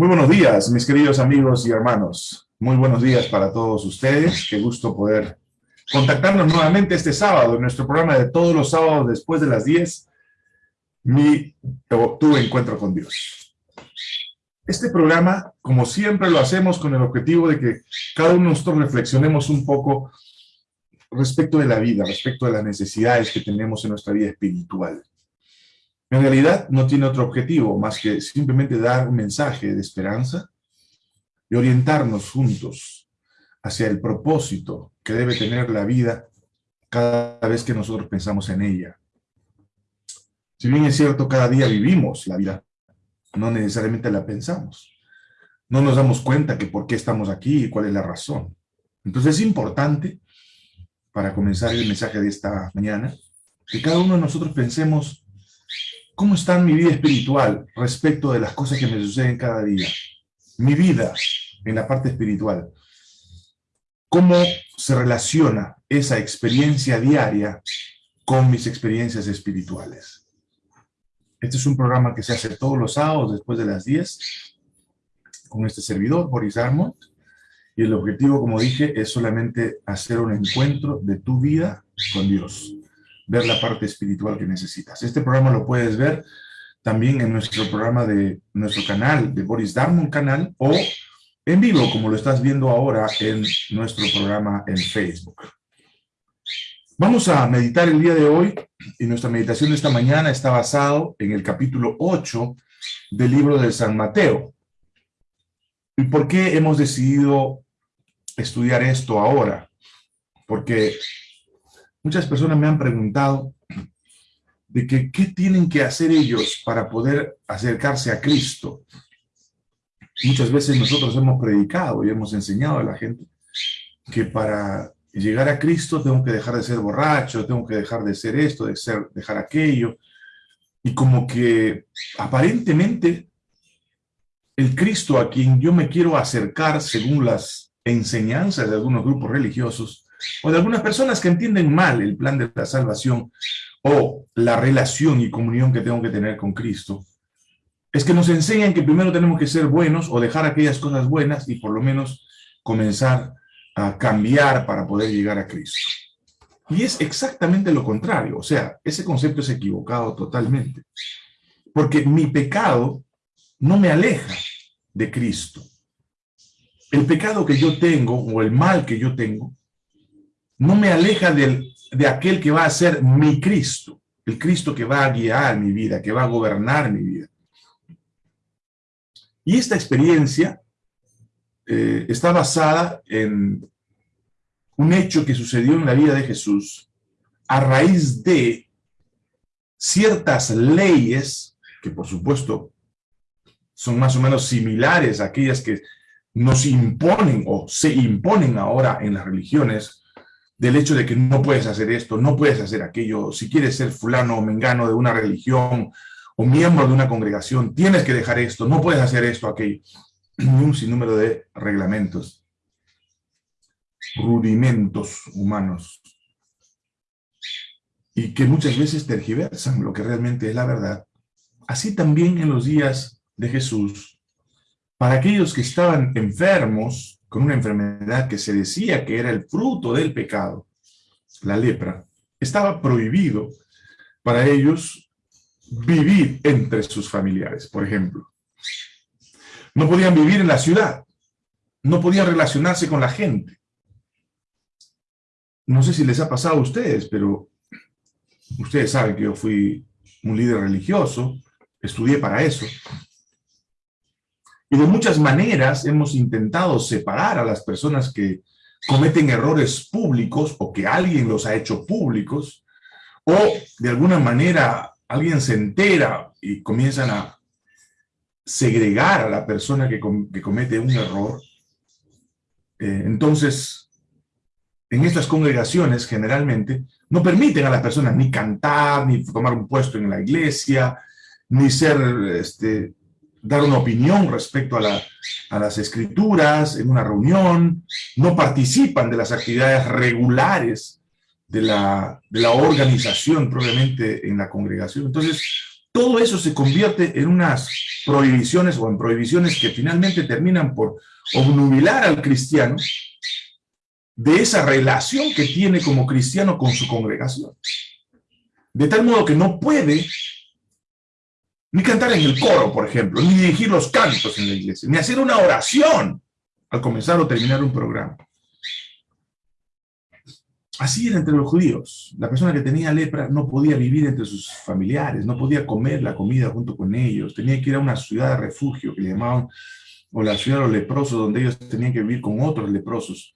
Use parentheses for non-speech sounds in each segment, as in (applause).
Muy buenos días, mis queridos amigos y hermanos. Muy buenos días para todos ustedes. Qué gusto poder contactarnos nuevamente este sábado en nuestro programa de todos los sábados después de las 10, mi, tu encuentro con Dios. Este programa, como siempre lo hacemos con el objetivo de que cada uno de nosotros reflexionemos un poco respecto de la vida, respecto de las necesidades que tenemos en nuestra vida espiritual. En realidad no tiene otro objetivo más que simplemente dar un mensaje de esperanza y orientarnos juntos hacia el propósito que debe tener la vida cada vez que nosotros pensamos en ella. Si bien es cierto, cada día vivimos la vida, no necesariamente la pensamos. No nos damos cuenta que por qué estamos aquí y cuál es la razón. Entonces es importante, para comenzar el mensaje de esta mañana, que cada uno de nosotros pensemos ¿Cómo está mi vida espiritual respecto de las cosas que me suceden cada día? Mi vida en la parte espiritual. ¿Cómo se relaciona esa experiencia diaria con mis experiencias espirituales? Este es un programa que se hace todos los sábados después de las 10 con este servidor, Boris Armont. Y el objetivo, como dije, es solamente hacer un encuentro de tu vida con Dios ver la parte espiritual que necesitas. Este programa lo puedes ver también en nuestro programa de nuestro canal, de Boris Darmon canal, o en vivo, como lo estás viendo ahora en nuestro programa en Facebook. Vamos a meditar el día de hoy, y nuestra meditación de esta mañana está basado en el capítulo 8 del libro de San Mateo. ¿Y por qué hemos decidido estudiar esto ahora? Porque Muchas personas me han preguntado de que qué tienen que hacer ellos para poder acercarse a Cristo. Muchas veces nosotros hemos predicado y hemos enseñado a la gente que para llegar a Cristo tengo que dejar de ser borracho, tengo que dejar de ser esto, de ser, dejar aquello. Y como que aparentemente el Cristo a quien yo me quiero acercar según las enseñanzas de algunos grupos religiosos, o de algunas personas que entienden mal el plan de la salvación o la relación y comunión que tengo que tener con Cristo, es que nos enseñan que primero tenemos que ser buenos o dejar aquellas cosas buenas y por lo menos comenzar a cambiar para poder llegar a Cristo. Y es exactamente lo contrario, o sea, ese concepto es equivocado totalmente. Porque mi pecado no me aleja de Cristo. El pecado que yo tengo o el mal que yo tengo no me aleja de aquel que va a ser mi Cristo, el Cristo que va a guiar mi vida, que va a gobernar mi vida. Y esta experiencia eh, está basada en un hecho que sucedió en la vida de Jesús a raíz de ciertas leyes, que por supuesto son más o menos similares a aquellas que nos imponen o se imponen ahora en las religiones, del hecho de que no puedes hacer esto, no puedes hacer aquello, si quieres ser fulano o mengano de una religión o miembro de una congregación, tienes que dejar esto, no puedes hacer esto, aquello. (clears throat) Un sinnúmero de reglamentos, rudimentos humanos, y que muchas veces tergiversan lo que realmente es la verdad. Así también en los días de Jesús, para aquellos que estaban enfermos, con una enfermedad que se decía que era el fruto del pecado, la lepra, estaba prohibido para ellos vivir entre sus familiares, por ejemplo. No podían vivir en la ciudad, no podían relacionarse con la gente. No sé si les ha pasado a ustedes, pero ustedes saben que yo fui un líder religioso, estudié para eso, y de muchas maneras hemos intentado separar a las personas que cometen errores públicos o que alguien los ha hecho públicos, o de alguna manera alguien se entera y comienzan a segregar a la persona que, comete un error. Eh, entonces, en estas congregaciones generalmente no permiten a las personas ni cantar, ni tomar un puesto en la iglesia, ni ser este, dar una opinión respecto a, las escrituras en una reunión, no participan de las actividades regulares de la, de la organización probablemente en la congregación. Entonces, todo eso se convierte en unas prohibiciones o en prohibiciones que finalmente terminan por obnubilar al cristiano de esa relación que tiene como cristiano con su congregación. De tal modo que no puede ni cantar en el coro, por ejemplo, ni dirigir los cantos en la iglesia, ni hacer una oración al comenzar o terminar un programa. Así era entre los judíos. La persona que tenía lepra no podía vivir entre sus familiares, no podía comer la comida junto con ellos, tenía que ir a una ciudad de refugio que le llamaban, o la ciudad de los leprosos, donde ellos tenían que vivir con otros leprosos.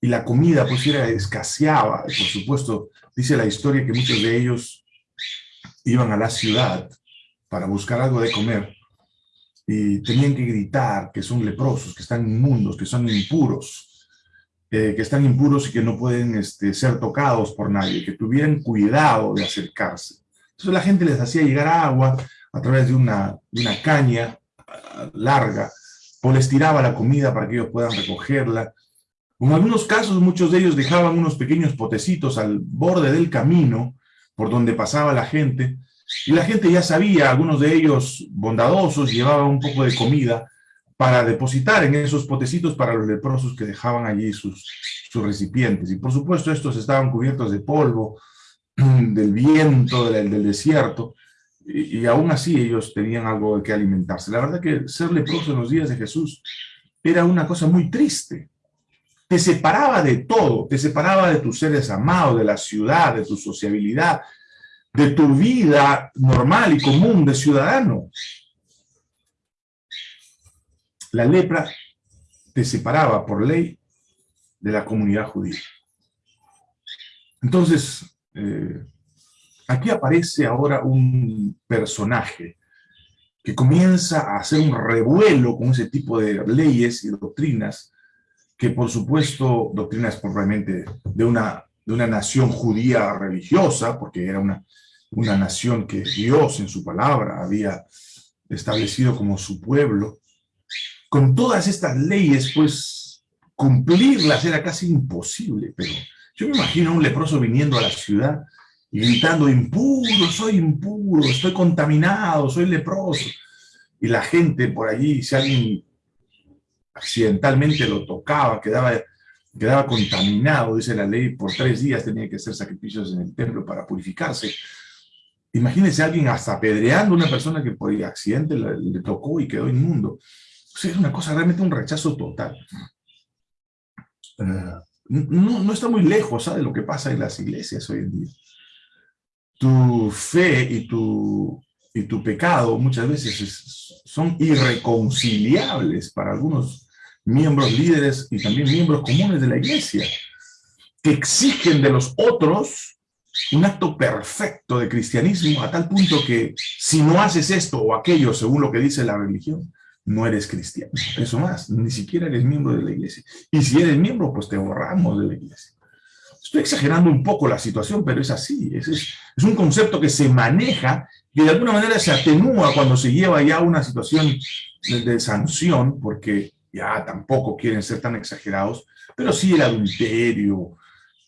Y la comida pues era escaseaba, por supuesto, dice la historia que muchos de ellos iban a la ciudad para buscar algo de comer y tenían que gritar que son leprosos, que están inmundos, que son impuros eh, que están impuros y que no pueden este, ser tocados por nadie, que tuvieran cuidado de acercarse. Entonces la gente les hacía llegar agua a través de una, una caña ah, larga, o les tiraba la comida para que ellos puedan recogerla. En algunos casos, muchos de ellos dejaban unos pequeños potecitos al borde del camino por donde pasaba la gente, y la gente ya sabía, algunos de ellos bondadosos, llevaban un poco de comida para depositar en esos potecitos para los leprosos que dejaban allí sus, sus recipientes. Y por supuesto estos estaban cubiertos de polvo, (clears throat) del viento, del, desierto, y, y, aún así ellos tenían algo de que alimentarse. La verdad que ser leproso en los días de Jesús era una cosa muy triste. Te separaba de todo, te separaba de tus seres amados, de la ciudad, de tu sociabilidad, de tu vida normal y común de ciudadano la lepra te separaba por ley de la comunidad judía. Entonces, eh, aquí aparece ahora un personaje que comienza a hacer un revuelo con ese tipo de leyes y doctrinas, que por supuesto, doctrinas probablemente de una, de una nación judía religiosa, porque era una, una nación que Dios en su palabra había establecido como su pueblo, con todas estas leyes, pues cumplirlas era casi imposible, pero yo me imagino a un leproso viniendo a la ciudad y gritando, impuro, soy impuro, estoy contaminado, soy leproso. Y la gente por allí, si alguien accidentalmente lo tocaba, quedaba, quedaba contaminado, dice la ley, por tres días tenía que hacer sacrificios en el templo para purificarse. Imagínense a alguien hasta apedreando a una persona que por accidente le, tocó y quedó inmundo es una cosa realmente un rechazo total. Eh, no, no, está muy lejos de lo que pasa en las iglesias hoy en día. Tu fe y tu, y tu pecado muchas veces son irreconciliables para algunos miembros líderes y también miembros comunes de la iglesia, que exigen de los otros un acto perfecto de cristianismo a tal punto que si no haces esto o aquello según lo que dice la religión, no eres cristiano. Eso más, ni siquiera eres miembro de la iglesia. Y si eres miembro, pues te borramos de la iglesia. Estoy exagerando un poco la situación, pero es así. Es, un concepto que se maneja y de alguna manera se atenúa cuando se lleva ya una situación de, de sanción, porque ya tampoco quieren ser tan exagerados, pero sí el adulterio,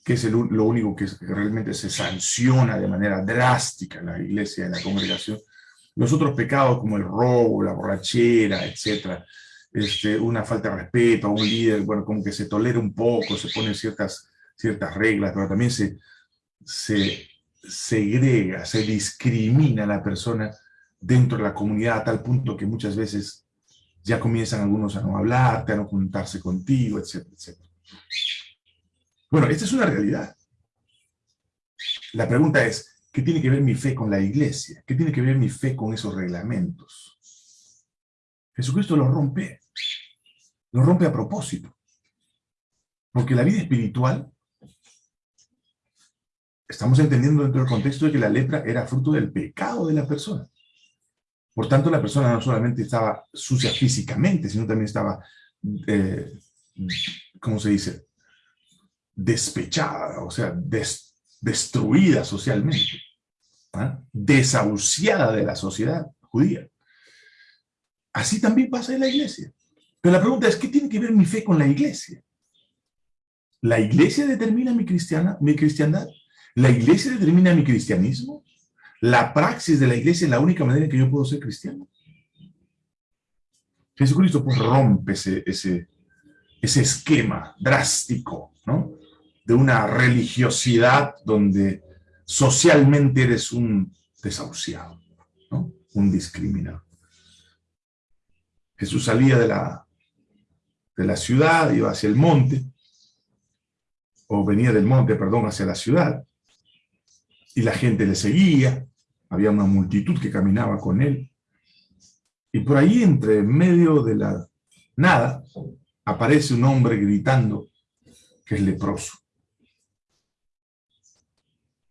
que es el, lo único que, realmente se sanciona de manera drástica en la iglesia, en la congregación, los otros pecados como el robo, la borrachera, etcétera, este, una falta de respeto a un líder, bueno, como que se tolera un poco, se ponen ciertas, ciertas reglas, pero también se, se segrega, se discrimina a la persona dentro de la comunidad a tal punto que muchas veces ya comienzan algunos a no hablarte, a no juntarse contigo, etcétera, etcétera. Bueno, esta es una realidad. La pregunta es, ¿Qué tiene que ver mi fe con la iglesia? ¿Qué tiene que ver mi fe con esos reglamentos? Jesucristo los rompe. Los rompe a propósito. Porque la vida espiritual, estamos entendiendo dentro del contexto de que la lepra era fruto del pecado de la persona. Por tanto, la persona no solamente estaba sucia físicamente, sino también estaba, eh, ¿cómo se dice? Despechada, o sea, destruida socialmente, ¿ah? desahuciada de la sociedad judía. Así también pasa en la iglesia. Pero la pregunta es, ¿qué tiene que ver mi fe con la iglesia? ¿La iglesia determina mi, cristiana, mi cristiandad? ¿La iglesia determina mi cristianismo? la praxis de la iglesia es la única manera en que yo puedo ser cristiano. Jesucristo pues rompe ese, ese esquema drástico, ¿no? De una religiosidad donde socialmente eres un desahuciado. Un discriminado. Jesús salía de la, de la ciudad, iba hacia el monte, o venía del monte, perdón, hacia la ciudad, y la gente le seguía, había una multitud que caminaba con él, y por ahí, entre medio de la nada, aparece un hombre gritando que es leproso.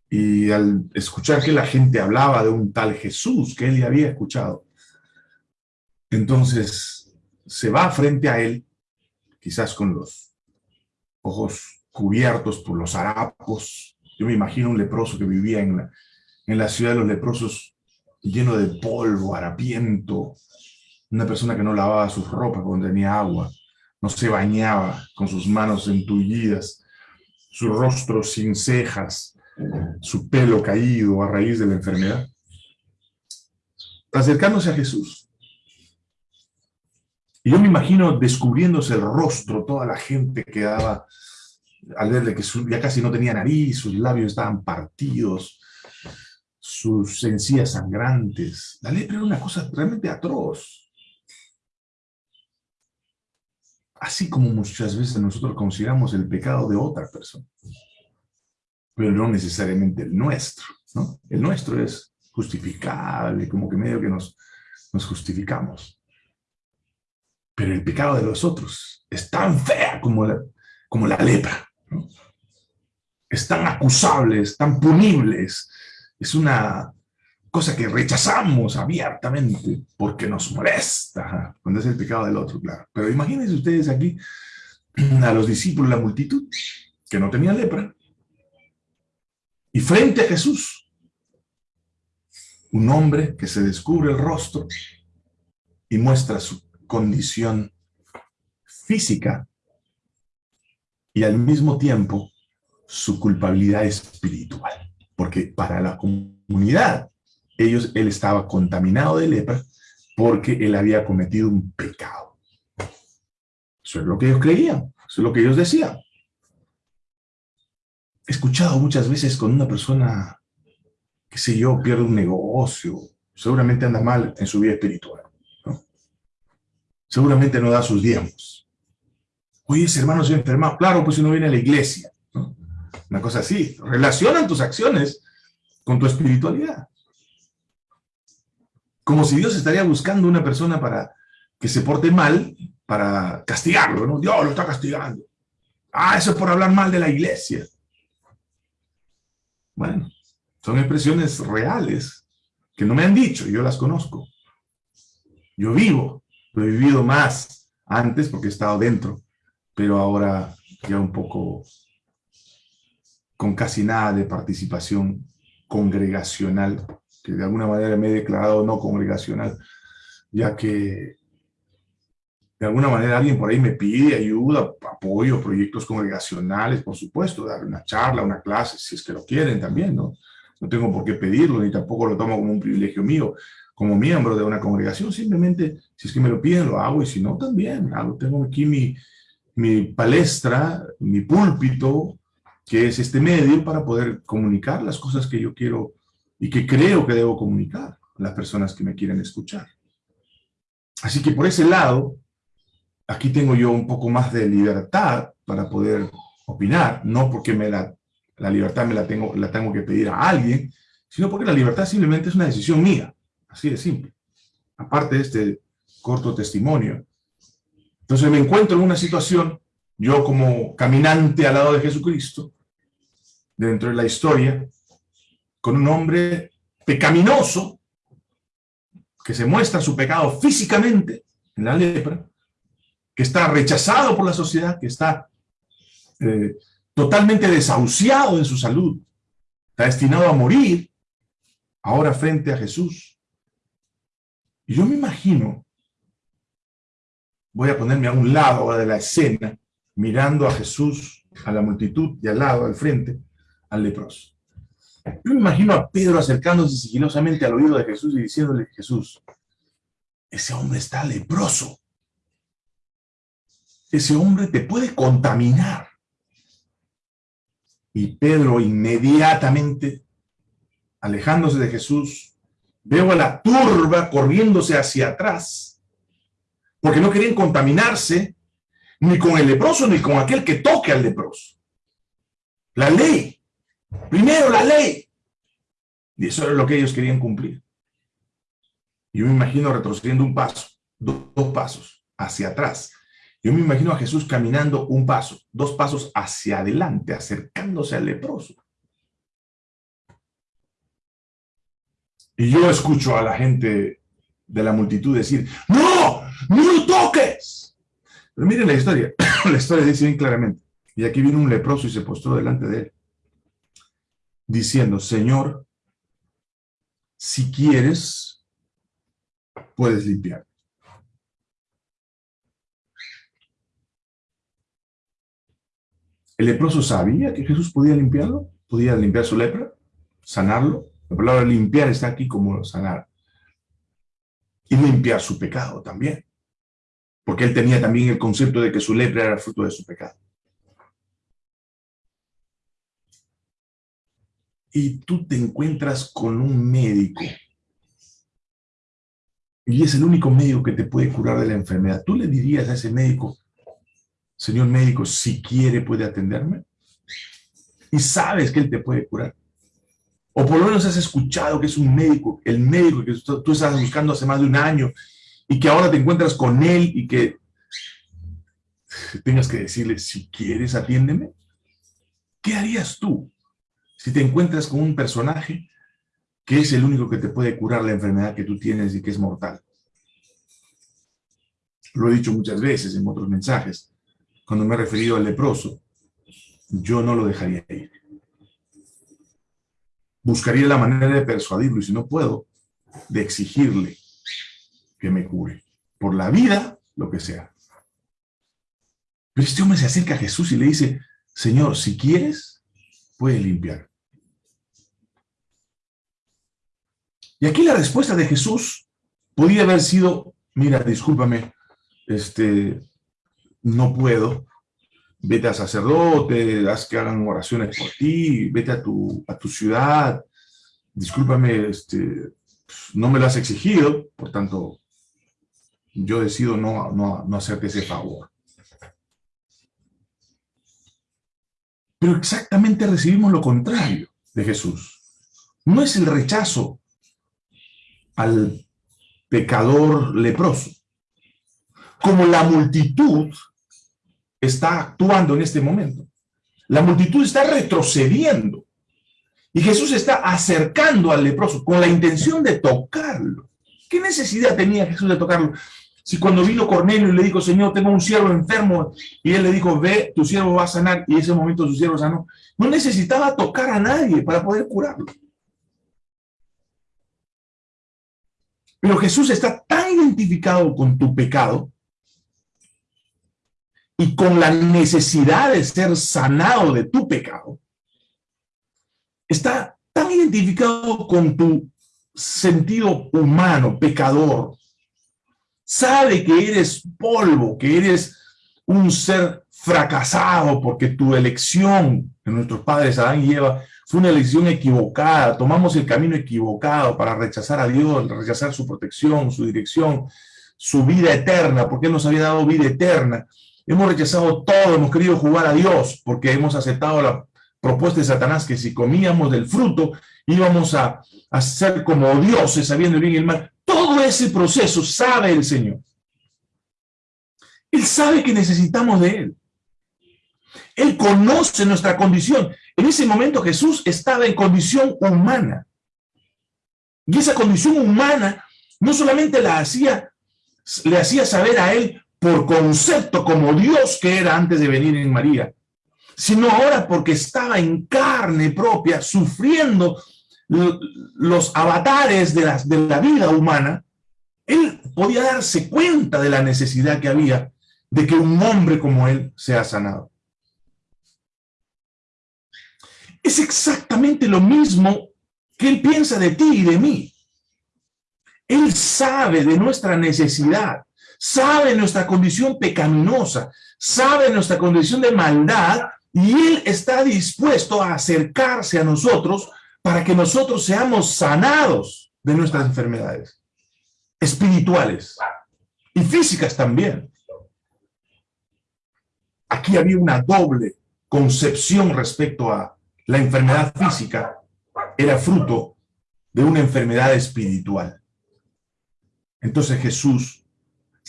Y al escuchar que la gente hablaba de un tal Jesús que él ya había escuchado, entonces se va frente a él, quizás con los ojos cubiertos por los harapos. Yo me imagino un leproso que vivía en la, en la ciudad de los leprosos lleno de polvo, harapiento, una persona que no lavaba sus ropas cuando tenía agua, no se bañaba con sus manos entullidas, su rostro sin cejas, su pelo caído a raíz de la enfermedad. Acercándose a Jesús. Y yo me imagino descubriéndose el rostro, toda la gente quedaba al verle que ya casi no tenía nariz, sus labios estaban partidos, sus encías sangrantes. La lepra era una cosa realmente atroz. así como muchas veces nosotros consideramos el pecado de otra persona, pero no necesariamente el nuestro, ¿no? El nuestro es justificable, como que medio que nos, nos justificamos. Pero el pecado de los otros es tan fea como la, como la lepra, ¿no? Es tan acusable, es tan punible, es una cosa que rechazamos abiertamente porque nos molesta, cuando es el pecado del otro, claro. Pero imagínense ustedes aquí (clears throat) a los discípulos, la multitud, que no tenían lepra, y frente a Jesús, un hombre que se descubre el rostro y muestra su condición física y al mismo tiempo su culpabilidad espiritual. Porque para la comunidad ellos, él estaba contaminado de lepra porque él había cometido un pecado. Eso es lo que ellos creían, eso es lo que ellos decían. He escuchado muchas veces con una persona, que sé yo, pierde un negocio, seguramente anda mal en su vida espiritual. Seguramente no da sus diezmos. Oye, ese hermano se ha enfermado. Claro, pues si no viene a la iglesia. Una cosa así. Relacionan tus acciones con tu espiritualidad como si Dios estaría buscando una persona para que se porte mal, para castigarlo, ¿no? Dios lo está castigando. Ah, eso es por hablar mal de la iglesia. Bueno, son expresiones reales que no me han dicho, yo las conozco. Yo vivo, lo he vivido más antes porque he estado dentro, pero ahora ya un poco con casi nada de participación congregacional que de alguna manera me he declarado no congregacional, ya que de alguna manera alguien por ahí me pide ayuda, apoyo, proyectos congregacionales, por supuesto, dar una charla, una clase, si es que lo quieren también, ¿no? No tengo por qué pedirlo, ni tampoco lo tomo como un privilegio mío, como miembro de una congregación, simplemente, si es que me lo piden, lo hago, y si no, también, hago. tengo aquí mi, mi palestra, mi púlpito, que es este medio para poder comunicar las cosas que yo quiero y que creo que debo comunicar a las personas que me quieren escuchar. Así que por ese lado, aquí tengo yo un poco más de libertad para poder opinar, no porque me la, la libertad me la tengo, la tengo que pedir a alguien, sino porque la libertad simplemente es una decisión mía, así de simple. Aparte de este corto testimonio. Entonces me encuentro en una situación, yo como caminante al lado de Jesucristo, dentro de la historia, con un hombre pecaminoso, que se muestra su pecado físicamente en la lepra, que está rechazado por la sociedad, que está eh, totalmente desahuciado en su salud, está destinado a morir, ahora frente a Jesús. Y yo me imagino, voy a ponerme a un lado de la escena, mirando a Jesús, a la multitud, y al lado, al frente, al leproso. Yo me imagino a Pedro acercándose sigilosamente al oído de Jesús y diciéndole, Jesús, ese hombre está leproso. Ese hombre te puede contaminar. Y Pedro inmediatamente, alejándose de Jesús, veo a la turba corriéndose hacia atrás, porque no querían contaminarse ni con el leproso ni con aquel que toque al leproso. La ley. Primero la ley. Y eso era lo que ellos querían cumplir. Yo me imagino retrocediendo un paso, dos, pasos hacia atrás. Yo me imagino a Jesús caminando un paso, dos pasos hacia adelante, acercándose al leproso. Y yo escucho a la gente de la multitud decir, ¡No! ¡No lo toques! Pero miren la historia. (coughs) la historia dice bien claramente. Y aquí viene un leproso y se postró delante de él, diciendo, Señor, si quieres, puedes limpiar. El leproso sabía que Jesús podía limpiarlo, podía limpiar su lepra, sanarlo. La palabra limpiar está aquí como sanar. Y limpiar su pecado también. Porque él tenía también el concepto de que su lepra era fruto de su pecado. y tú te encuentras con un médico y es el único médico que te puede curar de la enfermedad, ¿tú le dirías a ese médico, señor médico, si quiere puede atenderme? Y sabes que él te puede curar. O por lo menos has escuchado que es un médico, el médico que tú estás buscando hace más de un año y que ahora te encuentras con él y que tengas que decirle, si quieres, atiéndeme. ¿Qué harías tú? si te encuentras con un personaje que es el único que te puede curar la enfermedad que tú tienes y que es mortal. Lo he dicho muchas veces en otros mensajes, cuando me he referido al leproso, yo no lo dejaría ir. Buscaría la manera de persuadirlo y si no puedo, de exigirle que me cure. Por la vida, lo que sea. Pero este hombre se acerca a Jesús y le dice, Señor, si quieres, puedes limpiar. Y aquí la respuesta de Jesús podía haber sido, mira, discúlpame, este, no puedo, vete a sacerdote, haz que hagan oraciones por ti, vete a tu, a tu ciudad, discúlpame, este, no me lo has exigido, por tanto, yo decido no, no, no hacerte ese favor. Pero exactamente recibimos lo contrario de Jesús. No es el rechazo al pecador leproso. Como la multitud está actuando en este momento. La multitud está retrocediendo. Y Jesús está acercando al leproso con la intención de tocarlo. ¿Qué necesidad tenía Jesús de tocarlo? Si cuando vino Cornelio y le dijo, Señor, tengo un siervo enfermo, y él le dijo, ve, tu siervo va a sanar, y en ese momento su siervo sanó, no necesitaba tocar a nadie para poder curarlo. Pero Jesús está tan identificado con tu pecado y con la necesidad de ser sanado de tu pecado, está tan identificado con tu sentido humano, pecador, sabe que eres polvo, que eres un ser fracasado porque tu elección de nuestros padres Adán y Eva fue una elección equivocada, tomamos el camino equivocado para rechazar a Dios, rechazar su protección, su dirección, su vida eterna, porque Él nos había dado vida eterna. Hemos rechazado todo, hemos querido jugar a Dios, porque hemos aceptado la propuesta de Satanás que si comíamos del fruto íbamos a, a ser como dioses, sabiendo el bien y el mal. Todo ese proceso sabe el Señor. Él sabe que necesitamos de Él. Él conoce nuestra condición. En ese momento Jesús estaba en condición humana. Y esa condición humana no solamente la hacía, le hacía saber a él por concepto como Dios que era antes de venir en María, sino ahora porque estaba en carne propia, sufriendo los avatares de la, vida humana, él podía darse cuenta de la necesidad que había de que un hombre como él sea sanado. es exactamente lo mismo que Él piensa de ti y de mí. Él sabe de nuestra necesidad, sabe nuestra condición pecaminosa, sabe nuestra condición de maldad y Él está dispuesto a acercarse a nosotros para que nosotros seamos sanados de nuestras enfermedades espirituales y físicas también. Aquí había una doble concepción respecto a la enfermedad física, era fruto de una enfermedad espiritual. Entonces Jesús,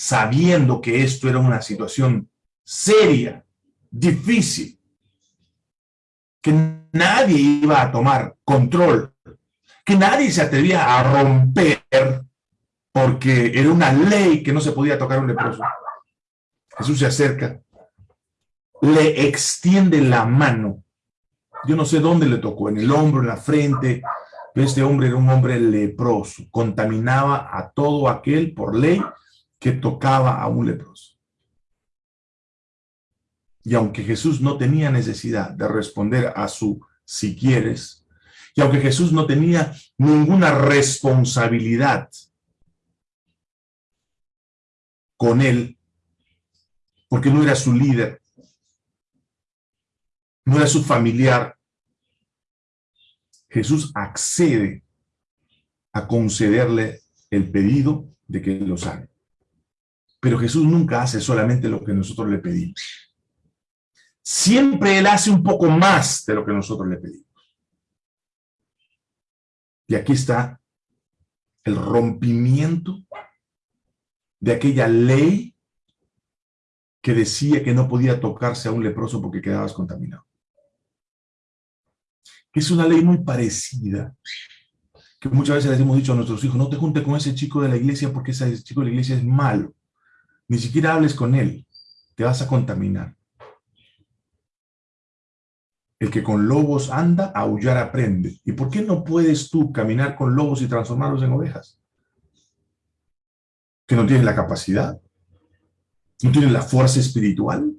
sabiendo que esto era una situación seria, difícil, que nadie iba a tomar control, que nadie se atrevía a romper porque era una ley que no se podía tocar un leproso. Jesús se acerca, le extiende la mano. Yo no sé dónde le tocó, en el hombro, en la frente. Este hombre era un hombre leproso, contaminaba a todo aquel por ley que tocaba a un leproso. Y aunque Jesús no tenía necesidad de responder a su si quieres, y aunque Jesús no tenía ninguna responsabilidad con él, porque no era su líder, no era su familiar, Jesús accede a concederle el pedido de que lo sane. Pero Jesús nunca hace solamente lo que nosotros le pedimos siempre Él hace un poco más de lo que nosotros le pedimos. Y aquí está el rompimiento de aquella ley que decía que no podía tocarse a un leproso porque quedabas contaminado. Es una ley muy parecida, que muchas veces les hemos dicho a nuestros hijos, no te juntes con ese chico de la iglesia porque ese chico de la iglesia es malo. Ni siquiera hables con él, te vas a contaminar. El que con lobos anda, aullar aprende. ¿Y por qué no puedes tú caminar con lobos y transformarlos en ovejas? ¿Que no tienes la capacidad? ¿No tienes la fuerza espiritual?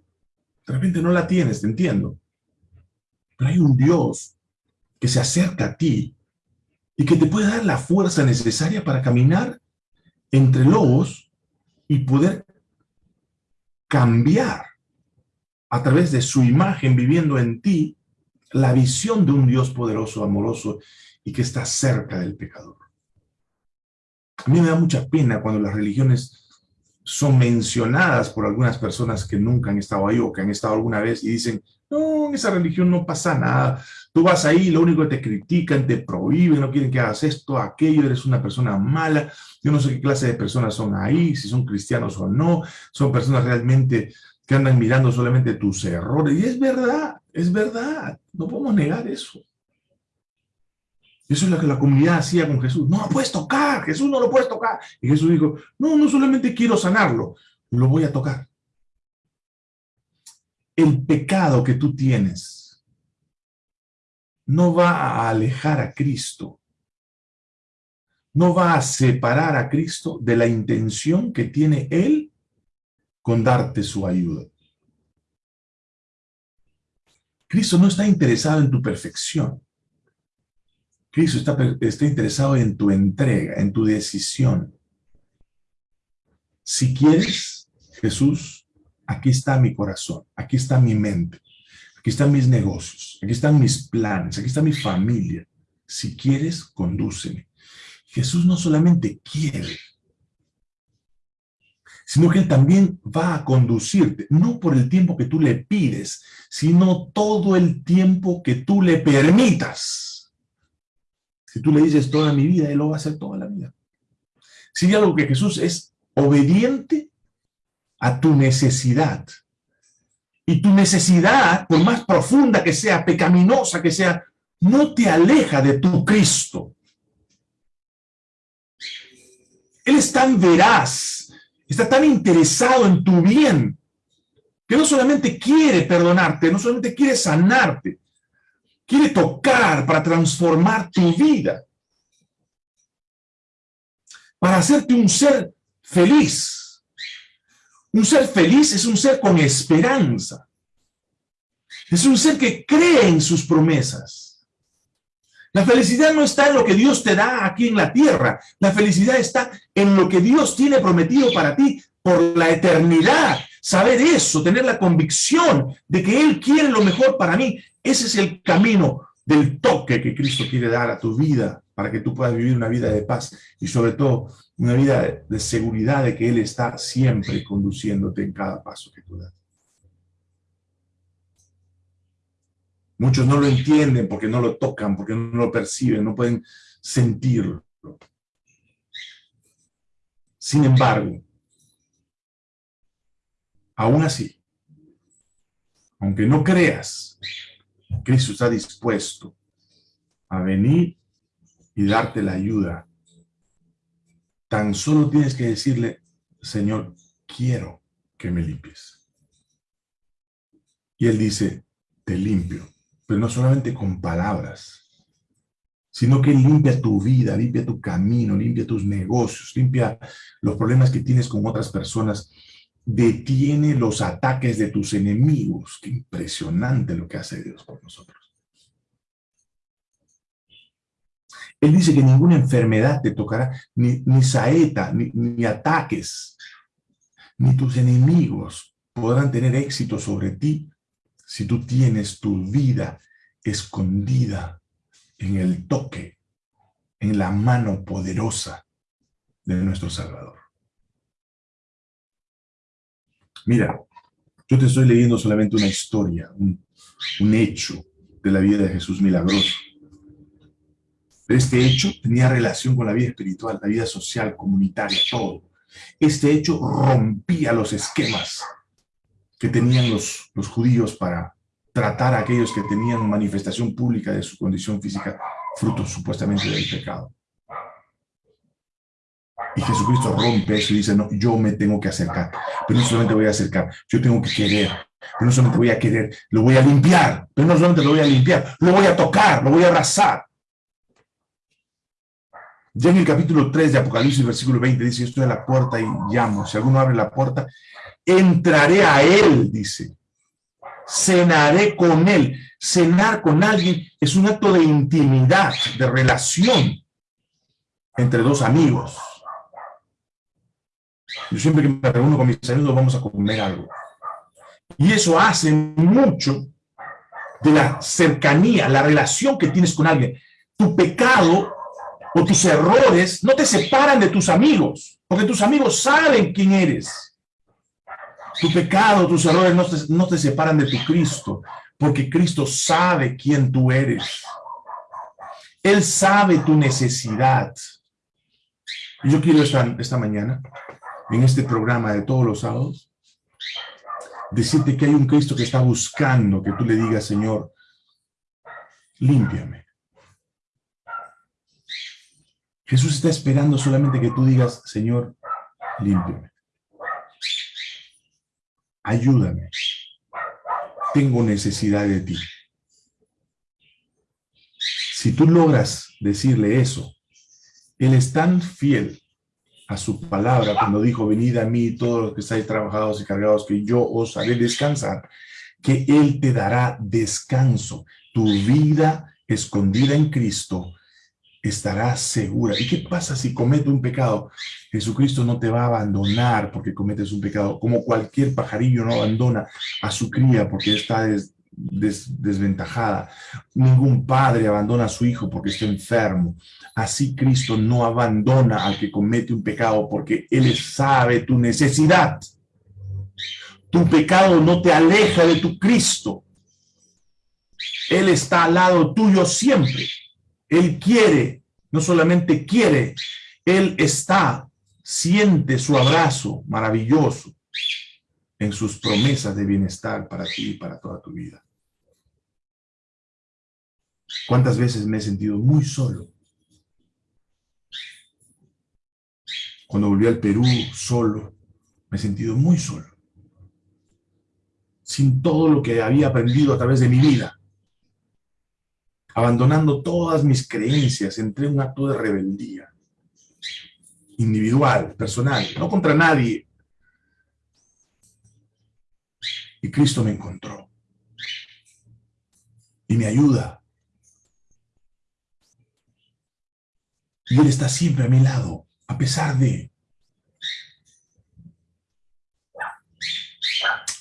De repente no la tienes, te entiendo. Pero hay un Dios que se acerca a ti y que te puede dar la fuerza necesaria para caminar entre lobos y poder cambiar a través de su imagen viviendo en ti la visión de un Dios poderoso, amoroso y que está cerca del pecador. A mí me da mucha pena cuando las religiones son mencionadas por algunas personas que nunca han estado ahí o que han estado alguna vez y dicen, no, en esa religión no pasa nada. Tú vas ahí, lo único que te critican, te prohíben, no quieren que hagas esto, aquello, eres una persona mala. Yo no sé qué clase de personas son ahí, si son cristianos o no. Son personas realmente que andan mirando solamente tus errores. Y es verdad, es verdad, no podemos negar eso. Eso es lo que la comunidad hacía con Jesús. No lo puedes tocar, Jesús no lo puedes tocar. Y Jesús dijo, no, no solamente quiero sanarlo, lo voy a tocar. El pecado que tú tienes no va a alejar a Cristo. No va a separar a Cristo de la intención que tiene Él con darte su ayuda. Cristo no está interesado en tu perfección. Cristo está, está, interesado en tu entrega, en tu decisión. Si quieres, Jesús, aquí está mi corazón, aquí está mi mente, aquí están mis negocios, aquí están mis planes, aquí está mi familia. Si quieres, condúceme. Jesús no solamente quiere, sino que Él también va a conducirte, no por el tiempo que tú le pides, sino todo el tiempo que tú le permitas. Si tú le dices toda mi vida, Él lo va a hacer toda la vida. Si algo que Jesús es obediente a tu necesidad. Y tu necesidad, por más profunda que sea, pecaminosa que sea, no te aleja de tu Cristo. Él es tan veraz está tan interesado en tu bien, que no solamente quiere perdonarte, no solamente quiere sanarte, quiere tocar para transformar tu vida, para hacerte un ser feliz. Un ser feliz es un ser con esperanza. Es un ser que cree en sus promesas. La felicidad no está en lo que Dios te da aquí en la tierra. La felicidad está en lo que Dios tiene prometido para ti por la eternidad. Saber eso, tener la convicción de que Él quiere lo mejor para mí. Ese es el camino del toque que Cristo quiere dar a tu vida para que tú puedas vivir una vida de paz y sobre todo una vida de seguridad de que Él está siempre conduciéndote en cada paso que tú das. Muchos no lo entienden porque no lo tocan, porque no lo perciben, no pueden sentirlo. Sin embargo, aún así, aunque no creas, Cristo está dispuesto a venir y darte la ayuda. Tan solo tienes que decirle, Señor, quiero que me limpies. Y Él dice, te limpio pero no solamente con palabras, sino que limpia tu vida, limpia tu camino, limpia tus negocios, limpia los problemas que tienes con otras personas, detiene los ataques de tus enemigos. Qué impresionante lo que hace Dios por nosotros. Él dice que ninguna enfermedad te tocará, ni, saeta, ni, ni ataques, ni tus enemigos podrán tener éxito sobre ti si tú tienes tu vida escondida en el toque, en la mano poderosa de nuestro Salvador. Mira, yo te estoy leyendo solamente una historia, un, hecho de la vida de Jesús milagroso. Este hecho tenía relación con la vida espiritual, la vida social, comunitaria, todo. Este hecho rompía los esquemas que tenían los, los judíos para tratar a aquellos que tenían manifestación pública de su condición física, fruto supuestamente del pecado. Y Jesucristo rompe eso y dice, no, yo me tengo que acercar, pero no solamente voy a acercar, yo tengo que querer, pero no solamente voy a querer, lo voy a limpiar, pero no solamente lo voy a limpiar, lo voy a tocar, lo voy a abrazar. Ya en el capítulo 3 de Apocalipsis, versículo 20, dice, estoy a la puerta y llamo, si alguno abre la puerta, entraré a él, dice. Cenaré con él. Cenar con alguien es un acto de intimidad, de relación entre dos amigos. Yo siempre que me reúno con mis amigos vamos a comer algo. Y eso hace mucho de la cercanía, la relación que tienes con alguien. Tu pecado o tus errores no te separan de tus amigos, porque tus amigos saben quién eres. Tu pecado, tus errores no te, no te separan de tu Cristo, porque Cristo sabe quién tú eres. Él sabe tu necesidad. Y yo quiero esta, esta mañana, en este programa de todos los sábados, decirte que hay un Cristo que está buscando que tú le digas, Señor, límpiame. Jesús está esperando solamente que tú digas, Señor, límpiame ayúdame, tengo necesidad de ti. Si tú logras decirle eso, Él es tan fiel a su palabra cuando dijo, venid a mí todos los que estáis trabajados y cargados, que yo os haré descansar, que Él te dará descanso. Tu vida escondida en Cristo estará segura. ¿Y qué pasa si comete un pecado? Jesucristo no te va a abandonar porque cometes un pecado, como cualquier pajarillo no abandona a su cría porque está desventajada. Ningún padre abandona a su hijo porque está enfermo. Así Cristo no abandona al que comete un pecado porque Él sabe tu necesidad. Tu pecado no te aleja de tu Cristo. Él está al lado tuyo siempre. Él quiere, no solamente quiere, Él está, siente su abrazo maravilloso en sus promesas de bienestar para ti y para toda tu vida. ¿Cuántas veces me he sentido muy solo? Cuando volví al Perú solo, me he sentido muy solo. Sin todo lo que había aprendido a través de mi vida abandonando todas mis creencias, entré en un acto de rebeldía individual, personal, no contra nadie. Y Cristo me encontró. ayuda. Y Él está siempre a mi lado, a pesar de...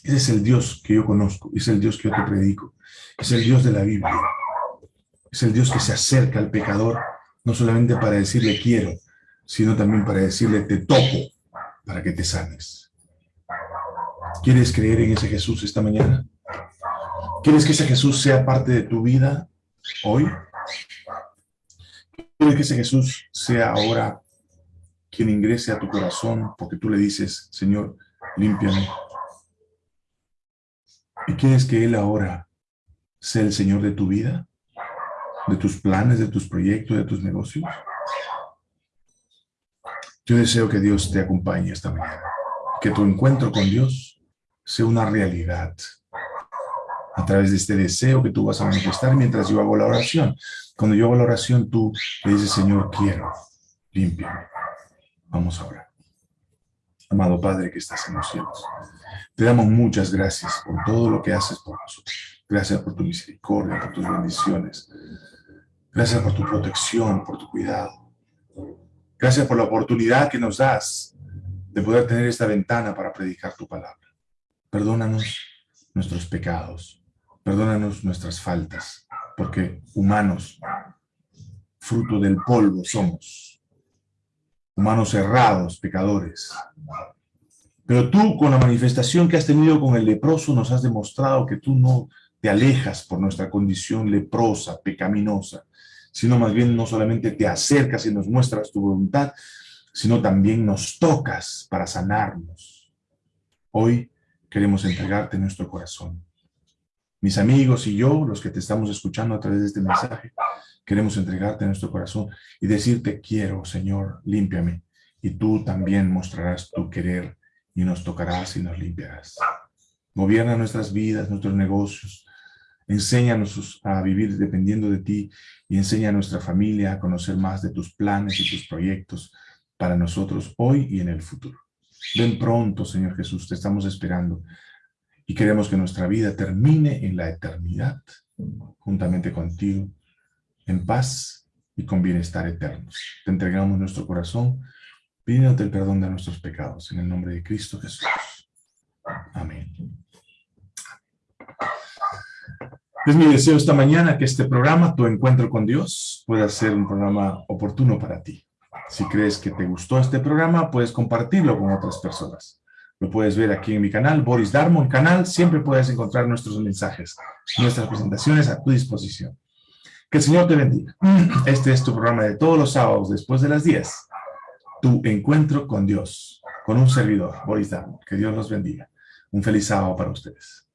Ese es el Dios que yo conozco, es el Dios que yo te predico, es el Dios de la Biblia. Es el Dios que se acerca al pecador, no solamente para decirle quiero, sino también para decirle te toco, para que te sanes. ¿Quieres creer en ese Jesús esta mañana? ¿Quieres que ese Jesús sea parte de tu vida hoy? ¿Quieres que ese Jesús sea ahora quien ingrese a tu corazón porque tú le dices, Señor, límpiame? ¿Y quieres que Él ahora sea el Señor de tu vida? ¿De tus planes, de tus proyectos, de tus negocios? Yo deseo que Dios te acompañe esta mañana. Que tu encuentro con Dios sea una realidad a través de este deseo que tú vas a manifestar mientras yo hago la oración. Cuando yo hago la oración, tú le dices, Señor, quiero, límpiame. Vamos a orar. Amado Padre que estás en los cielos, te damos muchas gracias por todo lo que haces por nosotros. Gracias por tu misericordia, por tus bendiciones. Gracias por tu protección, por tu cuidado. Gracias por la oportunidad que nos das de poder tener esta ventana para predicar tu palabra. Perdónanos nuestros pecados, perdónanos nuestras faltas, porque humanos, fruto del polvo somos, humanos errados, pecadores. Pero tú, con la manifestación que has tenido con el leproso, nos has demostrado que tú no te alejas por nuestra condición leprosa, pecaminosa, sino más bien no solamente te acercas y nos muestras tu voluntad, sino también nos tocas para sanarnos. Hoy queremos entregarte nuestro corazón. Mis amigos y yo, los que te estamos escuchando a través de este mensaje, queremos entregarte nuestro corazón y decirte, quiero, Señor, límpiame. Y tú también mostrarás tu querer y nos tocarás y nos limpiarás. Gobierna nuestras vidas, nuestros negocios, Enséñanos a vivir dependiendo de ti y enseña a nuestra familia a conocer más de tus planes y tus proyectos para nosotros hoy y en el futuro. Ven pronto, Señor Jesús, te estamos esperando y queremos que nuestra vida termine en la eternidad, juntamente contigo, en paz y con bienestar eternos. Te entregamos nuestro corazón, pidiéndote el perdón de nuestros pecados, en el nombre de Cristo Jesús. Amén. Es mi deseo esta mañana que este programa, Tu Encuentro con Dios, pueda ser un programa oportuno para ti. Si crees que te gustó este programa, puedes compartirlo con otras personas. Lo puedes ver aquí en mi canal, Boris Darmon canal. Siempre puedes encontrar nuestros mensajes, nuestras presentaciones a tu disposición. Que el Señor te bendiga. Este es tu programa de todos los sábados después de las 10. Tu Encuentro con Dios, con un servidor, Boris Darmon. Que Dios los bendiga. Un feliz sábado para ustedes.